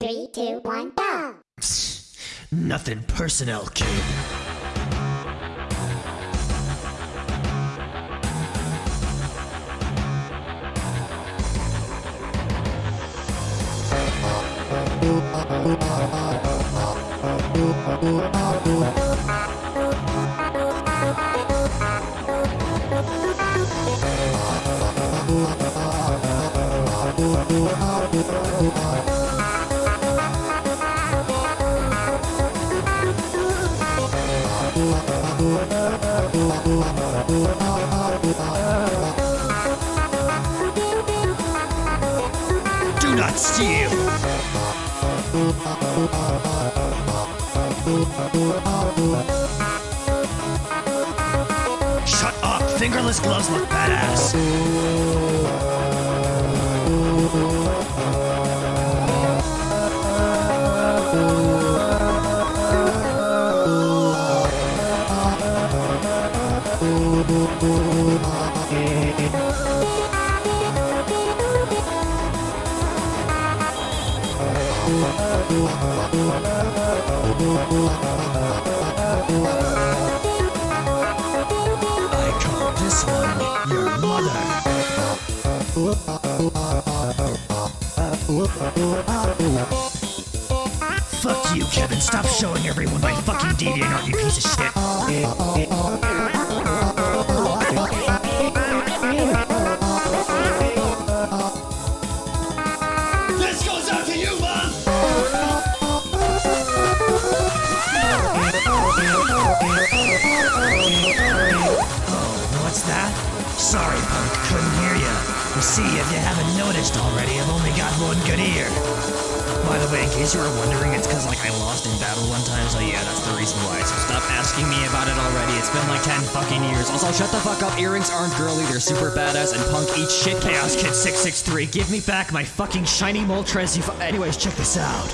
Three, two, one, go! Nothing personnel, kid. Not steal! Shut up! Fingerless gloves look badass! I call this one your mother. Fuck you, Kevin. Stop showing everyone my fucking DeviantArt, you piece of shit. What's that? Sorry, punk, couldn't hear ya. You see, if you haven't noticed already, I've only got one good ear. By the way, in case you were wondering, it's because like I lost in battle one time, so yeah, that's the reason why. So stop asking me about it already. It's been like 10 fucking years. Also, shut the fuck up. Earrings aren't girly, they're super badass, and punk eats shit. Chaos Kid 663, give me back my fucking shiny Moltres. You Anyways, check this out.